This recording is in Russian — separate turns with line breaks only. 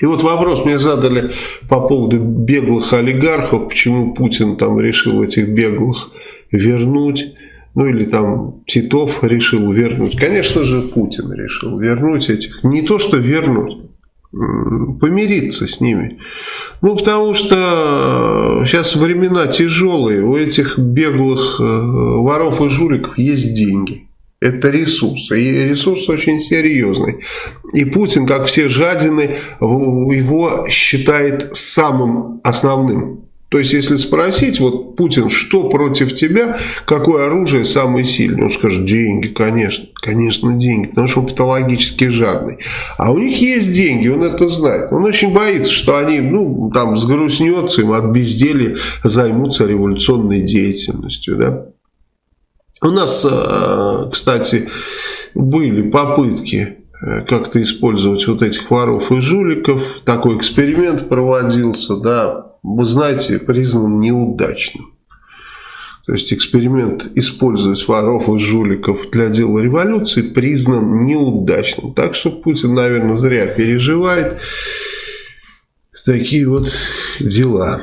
И вот вопрос мне задали по поводу беглых олигархов, почему Путин там решил этих беглых вернуть, ну или там Титов решил вернуть. Конечно же, Путин решил вернуть этих. Не то, что вернуть, помириться с ними. Ну, потому что сейчас времена тяжелые, у этих беглых э, воров и жуликов есть деньги. Это ресурс, и ресурс очень серьезный. И Путин, как все жадины, его считает самым основным. То есть, если спросить, вот Путин, что против тебя, какое оружие самое сильное? Он скажет, деньги, конечно, конечно, деньги, потому что он патологически жадный. А у них есть деньги, он это знает. Он очень боится, что они, ну, там, сгрустнется им от безделия, займутся революционной деятельностью, да. У нас, э, кстати, были попытки э, как-то использовать вот этих воров и жуликов. Такой эксперимент проводился, да, вы знаете, признан неудачным. То есть эксперимент использовать воров и жуликов для дела революции признан неудачным. Так что Путин, наверное, зря переживает такие вот дела.